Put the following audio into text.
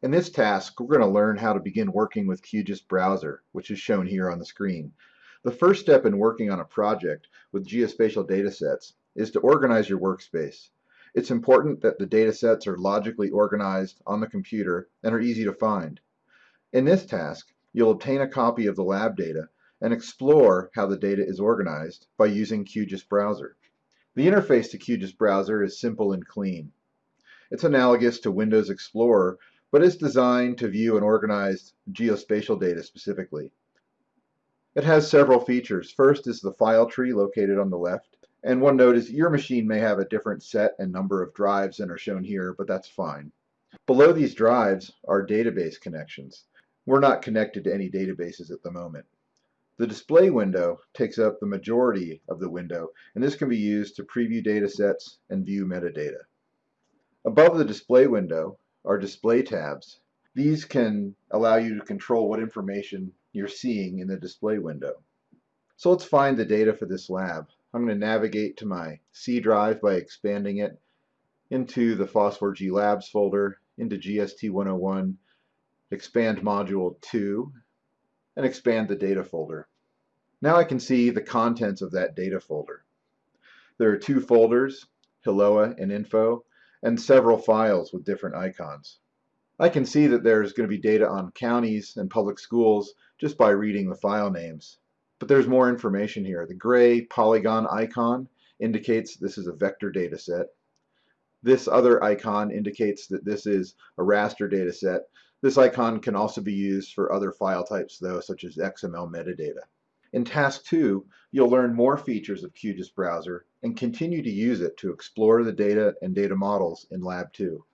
In this task, we're going to learn how to begin working with QGIS Browser, which is shown here on the screen. The first step in working on a project with geospatial datasets is to organize your workspace. It's important that the datasets are logically organized on the computer and are easy to find. In this task, you'll obtain a copy of the lab data and explore how the data is organized by using QGIS Browser. The interface to QGIS Browser is simple and clean. It's analogous to Windows Explorer, but is designed to view and organize geospatial data specifically. It has several features. First is the file tree located on the left. And one note is your machine may have a different set and number of drives than are shown here, but that's fine. Below these drives are database connections. We're not connected to any databases at the moment. The display window takes up the majority of the window, and this can be used to preview datasets and view metadata. Above the display window are display tabs. These can allow you to control what information you're seeing in the display window. So let's find the data for this lab. I'm going to navigate to my C drive by expanding it into the FOSS4G Labs folder, into GST 101, expand Module 2, and expand the data folder. Now I can see the contents of that data folder. There are two folders, Hiloa and Info, and several files with different icons. I can see that there's going to be data on counties and public schools just by reading the file names. But there's more information here. The gray polygon icon indicates this is a vector data set. This other icon indicates that this is a raster data set. This icon can also be used for other file types though, such as XML metadata. In Task 2, you'll learn more features of QGIS Browser and continue to use it to explore the data and data models in Lab 2.